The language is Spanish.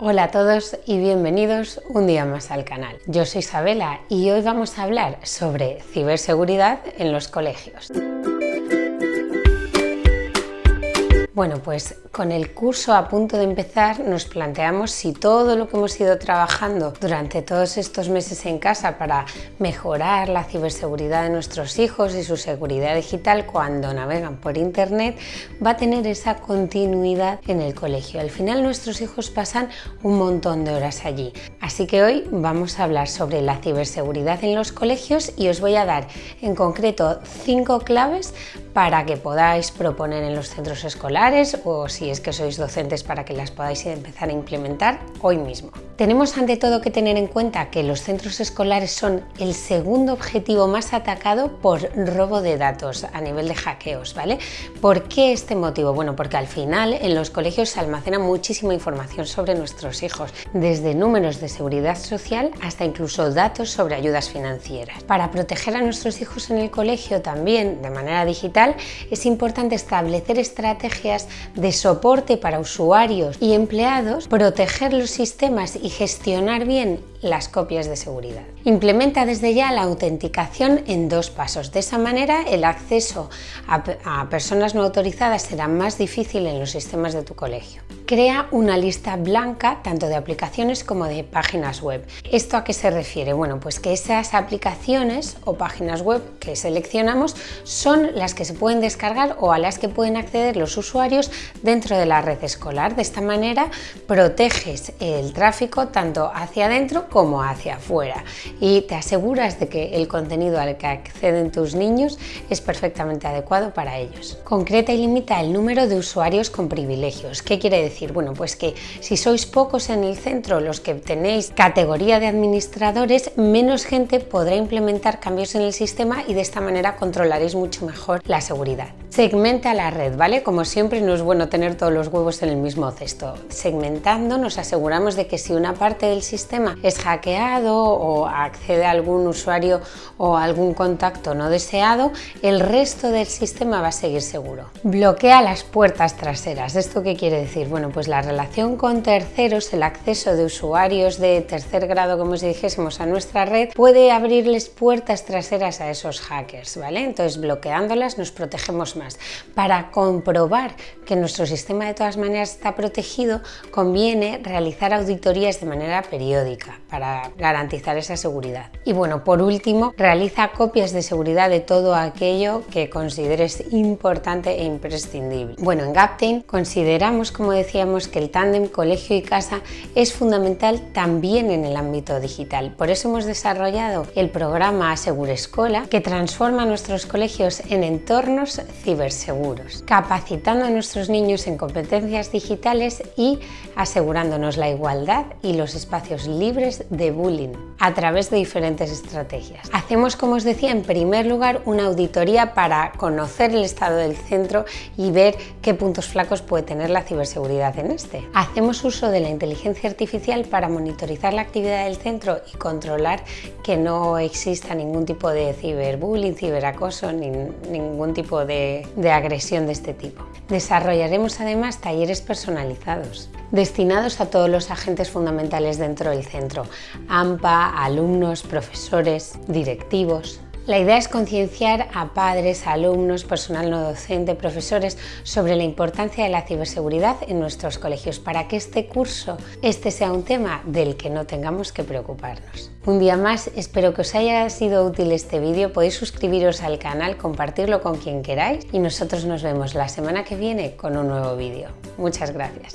Hola a todos y bienvenidos un día más al canal. Yo soy Isabela y hoy vamos a hablar sobre ciberseguridad en los colegios. Bueno, pues con el curso a punto de empezar nos planteamos si todo lo que hemos ido trabajando durante todos estos meses en casa para mejorar la ciberseguridad de nuestros hijos y su seguridad digital cuando navegan por internet va a tener esa continuidad en el colegio. Al final nuestros hijos pasan un montón de horas allí. Así que hoy vamos a hablar sobre la ciberseguridad en los colegios y os voy a dar en concreto cinco claves para que podáis proponer en los centros escolares o si es que sois docentes para que las podáis empezar a implementar hoy mismo. Tenemos ante todo que tener en cuenta que los centros escolares son el segundo objetivo más atacado por robo de datos a nivel de hackeos, ¿vale? ¿Por qué este motivo? Bueno, porque al final en los colegios se almacena muchísima información sobre nuestros hijos, desde números de seguridad social hasta incluso datos sobre ayudas financieras. Para proteger a nuestros hijos en el colegio también de manera digital es importante establecer estrategias de soporte para usuarios y empleados, proteger los sistemas y gestionar bien las copias de seguridad. Implementa desde ya la autenticación en dos pasos. De esa manera el acceso a, personas no autorizadas será más difícil en los sistemas de tu colegio. Crea una lista blanca tanto de aplicaciones como de páginas web. ¿Esto a qué se refiere? Bueno, pues que esas aplicaciones o páginas web que seleccionamos son las que se pueden descargar o a las que pueden acceder los usuarios dentro de la red escolar. De esta manera proteges el tráfico tanto hacia adentro como hacia afuera y te aseguras de que el contenido al que acceden tus niños es perfectamente adecuado para ellos. Concreta y limita el número de usuarios con privilegios. ¿Qué quiere decir? Bueno, pues que si sois pocos en el centro los que tenéis categoría de administradores, menos gente podrá implementar cambios en el sistema y de esta manera controlaréis mucho mejor la seguridad. Segmenta la red, ¿vale? Como siempre no es bueno tener todos los huevos en el mismo cesto. Segmentando nos aseguramos de que si una parte del sistema es hackeado o accede a algún usuario o algún contacto no deseado, el resto del sistema va a seguir seguro. Bloquea las puertas traseras. ¿Esto qué quiere decir? Bueno, pues la relación con terceros, el acceso de usuarios de tercer grado, como si dijésemos, a nuestra red, puede abrirles puertas traseras a esos hackers, ¿vale? Entonces, bloqueándolas nos protegemos más. Para comprobar que nuestro sistema de todas maneras está protegido, conviene realizar auditorías de manera periódica para garantizar esa seguridad. Y bueno, por último, realiza copias de seguridad de todo aquello que consideres importante e imprescindible. Bueno, en Gaptain consideramos, como decía, que el tándem colegio y casa es fundamental también en el ámbito digital. Por eso hemos desarrollado el programa Asegure Escola que transforma nuestros colegios en entornos ciberseguros, capacitando a nuestros niños en competencias digitales y asegurándonos la igualdad y los espacios libres de bullying a través de diferentes estrategias. Hacemos, como os decía, en primer lugar una auditoría para conocer el estado del centro y ver qué puntos flacos puede tener la ciberseguridad en este. Hacemos uso de la inteligencia artificial para monitorizar la actividad del centro y controlar que no exista ningún tipo de ciberbullying, ciberacoso, ni ningún tipo de, de agresión de este tipo. Desarrollaremos además talleres personalizados destinados a todos los agentes fundamentales dentro del centro, AMPA, alumnos, profesores, directivos, la idea es concienciar a padres, alumnos, personal no docente, profesores sobre la importancia de la ciberseguridad en nuestros colegios para que este curso este sea un tema del que no tengamos que preocuparnos. Un día más, espero que os haya sido útil este vídeo, podéis suscribiros al canal, compartirlo con quien queráis y nosotros nos vemos la semana que viene con un nuevo vídeo. Muchas gracias.